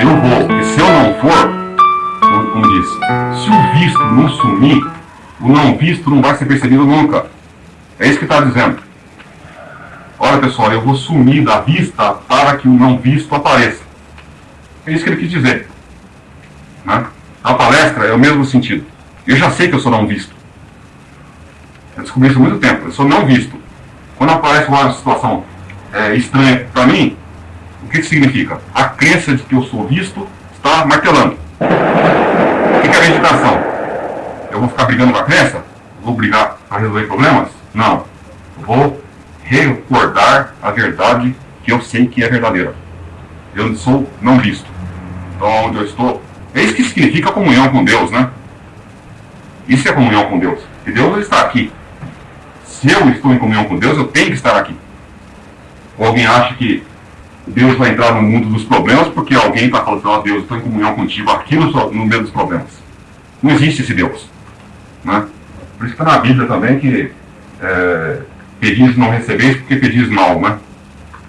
eu vou, e se eu não for, como diz, se o visto não sumir, o não visto não vai ser percebido nunca. É isso que está dizendo. Olha pessoal, eu vou sumir da vista para que o não visto apareça. É isso que ele quis dizer. Né? A palestra é o mesmo sentido. Eu já sei que eu sou não visto. Eu descobri isso há muito tempo. Eu sou não visto. Quando aparece uma situação é, estranha para mim, o que, que significa? A crença de que eu sou visto está martelando. O que, é meditação? Eu vou ficar brigando com a crença? Vou brigar para resolver problemas? Não. Vou recordar a verdade que eu sei que é verdadeira. Eu sou não visto. Então, onde eu estou. É isso que significa comunhão com Deus, né? Isso é comunhão com Deus. E Deus está aqui. Se eu estou em comunhão com Deus, eu tenho que estar aqui. Ou alguém acha que Deus vai entrar no mundo dos problemas porque alguém está falando, ó oh, Deus, eu estou em comunhão contigo aqui no, no meio dos problemas. Não existe esse Deus. Né? Por isso está na Bíblia também que é, pedis não recebeis porque pedis mal, né?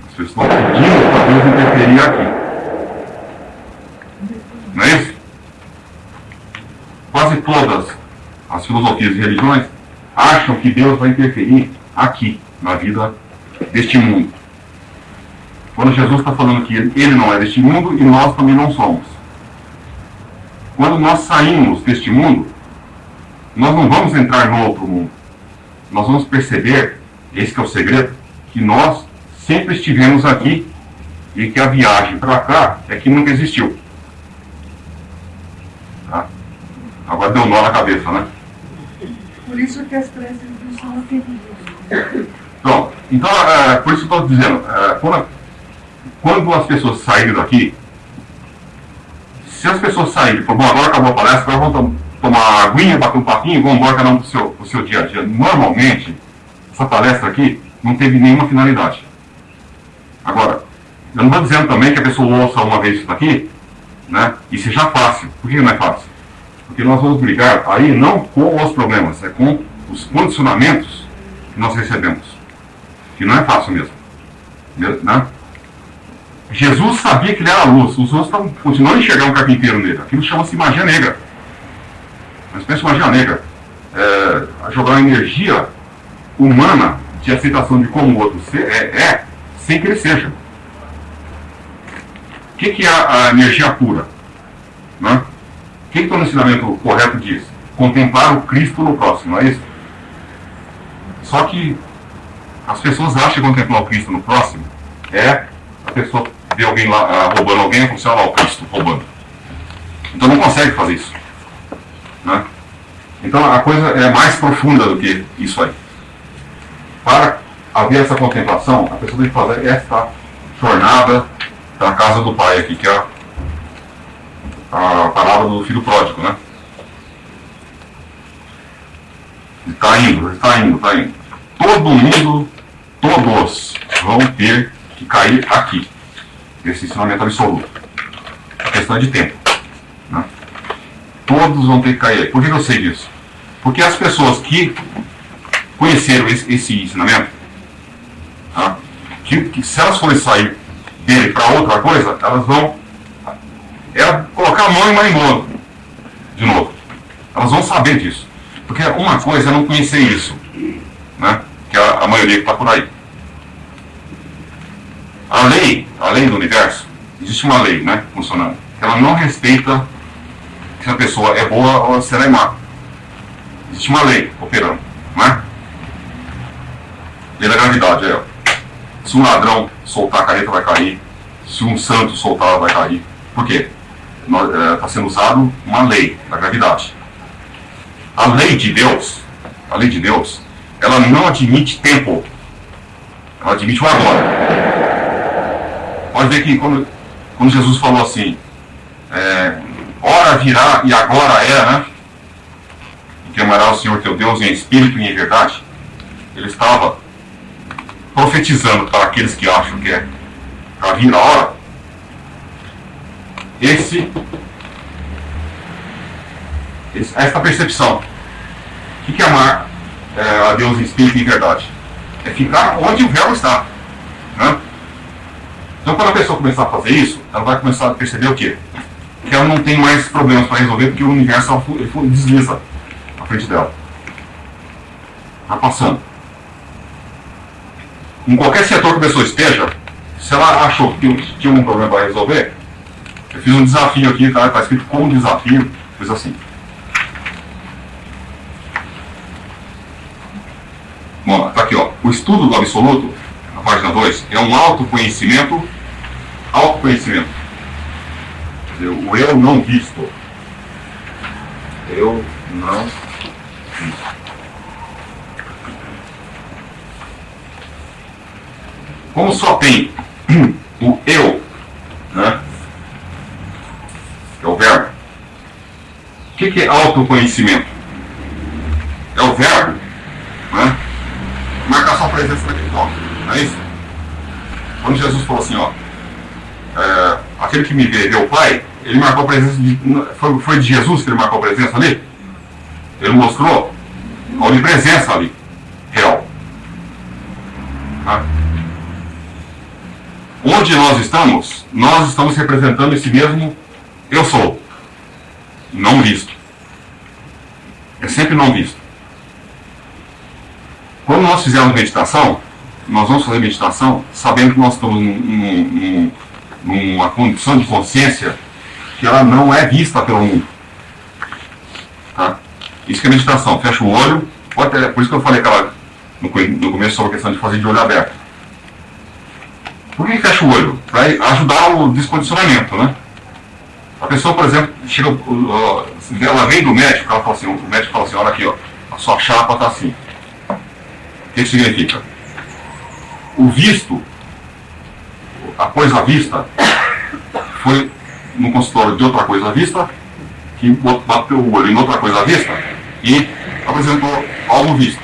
Vocês estão pedindo para Deus interferir aqui. Não é isso? Quase todas as filosofias e religiões acham que Deus vai interferir aqui, na vida deste mundo. Quando Jesus está falando que ele não é deste mundo e nós também não somos. Quando nós saímos deste mundo, nós não vamos entrar no outro mundo. Nós vamos perceber, esse é o segredo, que nós sempre estivemos aqui e que a viagem para cá é que nunca existiu. Tá? Agora deu nó na cabeça, né? Por isso que as crenças não são atendidas. Pronto. Então, é, por isso que eu estou dizendo, é, quando, quando as pessoas saírem daqui, se as pessoas saírem, bom, agora acabou a palestra, agora vamos tomar aguinha, bater um papinho, vamos embora cada um para o seu, seu dia a dia. Normalmente, essa palestra aqui não teve nenhuma finalidade. Agora, eu não estou dizendo também que a pessoa ouça uma vez isso daqui, né, e seja fácil. Por que não é fácil? Porque nós vamos brigar aí não com os problemas, é com os condicionamentos que nós recebemos. Que não é fácil mesmo. Né? Jesus sabia que ele era a luz, os outros estão continuando a enxergar um carpinteiro nele. Aquilo chama-se magia negra. Mas pensa magia negra. É, jogar uma energia humana de aceitação de como o outro ser, é, é sem que ele seja. O que, que é a, a energia pura? Né? O que, que o ensinamento correto diz? Contemplar o Cristo no próximo, não é isso? Só que as pessoas acham que contemplar o Cristo no próximo é a pessoa ver alguém lá uh, roubando alguém e falar assim, olha lá o Cristo roubando. Então não consegue fazer isso. Né? Então a coisa é mais profunda do que isso aí. Para haver essa contemplação, a pessoa tem que fazer esta jornada da casa do pai aqui, que é a, a palavra do filho pródigo, né? Está indo, está indo, está indo. Todo mundo, todos vão ter que cair aqui. Esse ensinamento absoluto. A questão é de tempo. Né? Todos vão ter que cair. Por que eu sei disso? Porque as pessoas que conheceram esse, esse ensinamento, tá? que, que, se elas forem sair dele para outra coisa, elas vão é colocar a mão em marimbondo de novo. Elas vão saber disso. Porque uma coisa é não conhecer isso, né? que é a maioria que está por aí. A lei, a lei do universo, existe uma lei né, funcionando, que ela não respeita se a pessoa é boa ou se ela é má. Existe uma lei operando, não é? Lei da gravidade, é. Se um ladrão soltar a careta, vai cair. Se um santo soltar, ela vai cair. Por quê? Está é, sendo usado uma lei da gravidade. A lei de Deus, a lei de Deus, ela não admite tempo. Ela admite o agora. Pode ver que quando, quando Jesus falou assim, é, hora virá e agora é, né? que amará o Senhor teu Deus em espírito e em verdade, ele estava profetizando para aqueles que acham que é para vir a hora. Esse, esta percepção. O que é amar é, a Deus em espírito e em verdade? É ficar onde o véu está. Então, quando a pessoa começar a fazer isso, ela vai começar a perceber o quê? Que ela não tem mais problemas para resolver, porque o universo desliza frente dela. Está passando. Em qualquer setor que a pessoa esteja, se ela achou que tinha um problema para resolver, eu fiz um desafio aqui, está tá escrito como desafio, fiz assim. Bom, tá aqui, ó. O estudo do absoluto, na página 2, é um autoconhecimento, autoconhecimento. O eu não visto. Eu não visto. Como só tem o eu, né? É o verbo. O que, é autoconhecimento? É o verbo, né? Marcar sua presença naquele toque, isso? Quando Jesus falou assim, ó, é, aquele que me vê, vê o Pai, ele marcou a presença de. Foi, foi de Jesus que ele marcou a presença ali? Ele mostrou a onipresença ali, real. Tá? Onde nós estamos, nós estamos representando esse mesmo eu sou. Não visto. É sempre não visto. Quando nós fizermos meditação, nós vamos fazer meditação sabendo que nós estamos num, num, numa condição de consciência que ela não é vista pelo mundo. Tá? Isso que é meditação. Fecha o olho. Pode por isso que eu falei aquela, no, no começo sobre a questão de fazer de olho aberto. Por que fecha o olho? Para ajudar o descondicionamento, né? A pessoa, por exemplo, chega, ela vem do médico, ela fala assim, o médico fala assim, olha aqui, ó, a sua chapa está assim. O que isso significa? O visto, a coisa vista, foi no consultório de outra coisa vista, que bateu o olho em outra coisa vista e apresentou algo visto.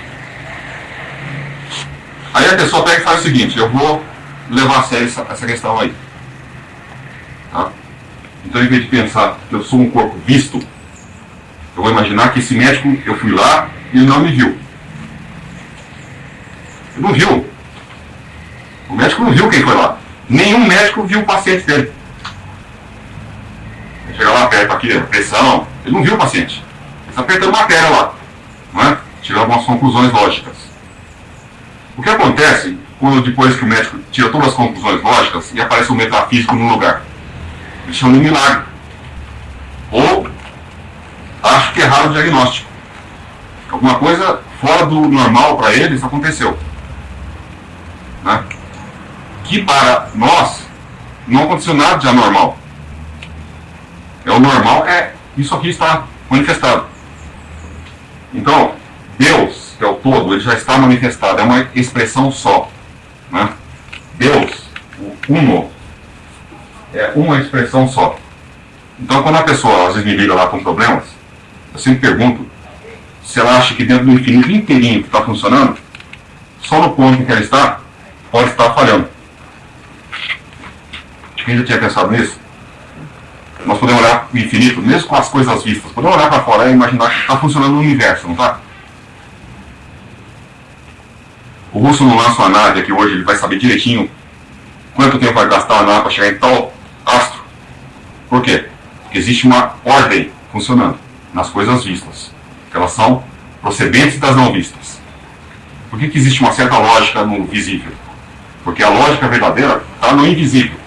Aí a pessoa pega e faz o seguinte, eu vou levar a sério essa, essa questão aí. Tá? Então, em vez de pensar que eu sou um corpo visto, eu vou imaginar que esse médico, eu fui lá e ele não me viu. Ele não viu. O médico não viu quem foi lá. Nenhum médico viu o paciente dele. Ele chega lá, aperta aqui pressão, ele não viu o paciente. Ele está apertando matéria lá. É? Tirar algumas conclusões lógicas. O que acontece quando depois que o médico tira todas as conclusões lógicas e aparece um metafísico no lugar? Eles chamam de milagre. Ou acho que erraram o diagnóstico. Alguma coisa fora do normal para eles aconteceu. Que para nós não aconteceu nada de anormal. É o normal, é isso aqui está manifestado. Então, Deus, que é o todo, ele já está manifestado, é uma expressão só. Né? Deus, o uno, é uma expressão só. Então, quando a pessoa às vezes me liga lá com problemas, eu sempre pergunto se ela acha que dentro do infinito inteirinho que está funcionando, só no ponto em que ela está, pode estar falhando. Quem já tinha pensado nisso? Nós podemos olhar o infinito, mesmo com as coisas vistas, podemos olhar para fora e imaginar que está funcionando no universo, não está? O russo não lança uma nave aqui hoje, ele vai saber direitinho quanto tempo vai gastar a nave para chegar em tal astro. Por quê? Porque existe uma ordem funcionando nas coisas vistas. Elas são procedentes das não vistas. Por que, que existe uma certa lógica no visível? Porque a lógica verdadeira está no invisível.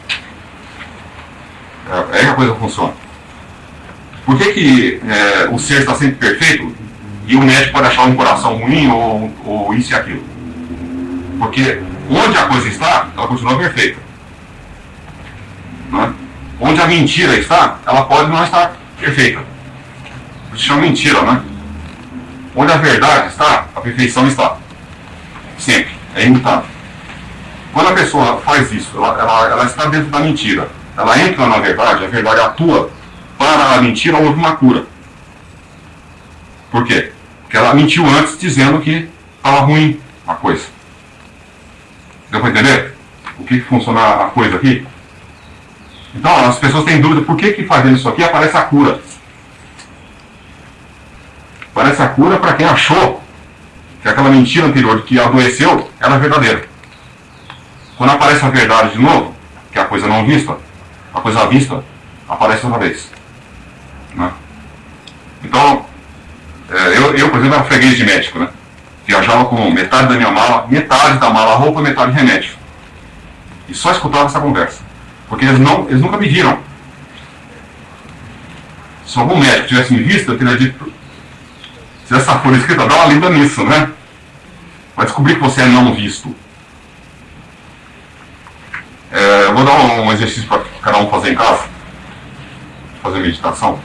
É, é coisa funciona. Por que, que é, o ser está sempre perfeito e o médico pode achar um coração ruim ou, ou isso e aquilo? Porque onde a coisa está, ela continua perfeita. Né? Onde a mentira está, ela pode não estar perfeita. Isso chama mentira, né? Onde a verdade está, a perfeição está. Sempre. É imutável. Quando a pessoa faz isso, ela, ela, ela está dentro da mentira. Ela entra na verdade, a verdade atua para a mentira, houve uma cura. Por quê? Porque ela mentiu antes dizendo que estava ruim a coisa. Deu para entender? O que, que funciona a coisa aqui? Então, as pessoas têm dúvida por que, que fazendo isso aqui aparece a cura. Aparece a cura para quem achou que aquela mentira anterior que adoeceu era verdadeira. Quando aparece a verdade de novo, que é a coisa não vista, a coisa vista aparece outra vez. Né? Então, é, eu, eu, por exemplo, era freguês de médico, né? Viajava com metade da minha mala, metade da mala roupa, metade remédio. E só escutava essa conversa. Porque eles, não, eles nunca me viram. Se algum médico tivesse me visto, eu teria dito, se essa folha escrita, dá uma lida nisso, né? Vai descobrir que você é não visto. É, eu vou dar um exercício para cada um fazer em casa. Fazer meditação.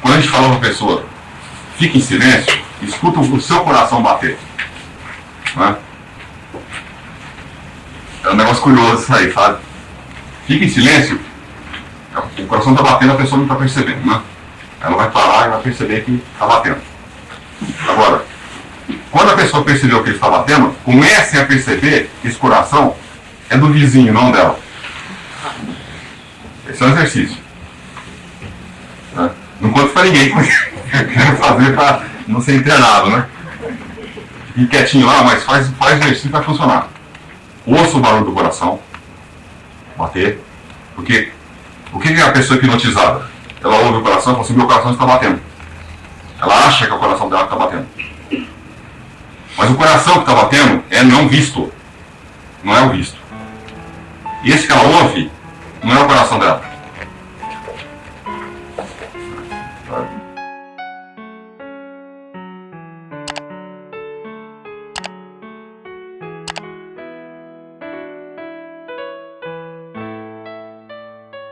Quando a gente fala para a pessoa, fique em silêncio, escuta o seu coração bater. Né? É um negócio curioso isso aí, sabe? Fique em silêncio, o coração está batendo, a pessoa não está percebendo, né? Ela vai parar e vai perceber que está batendo. Agora, quando a pessoa percebeu que ele está batendo, comecem a perceber que esse coração é do vizinho, não dela. Esse é um exercício. Né? Não conto para ninguém como quero fazer para não ser internado, né? Fique quietinho lá, mas faz, faz exercício para funcionar. Ouça o barulho do coração bater, porque o que é a pessoa hipnotizada? Ela ouve o coração e fala assim, meu coração está batendo. Ela acha que o coração dela está batendo. Mas o coração que está batendo é não visto. Não é o visto. E esse que ela ouve não é o coração dela.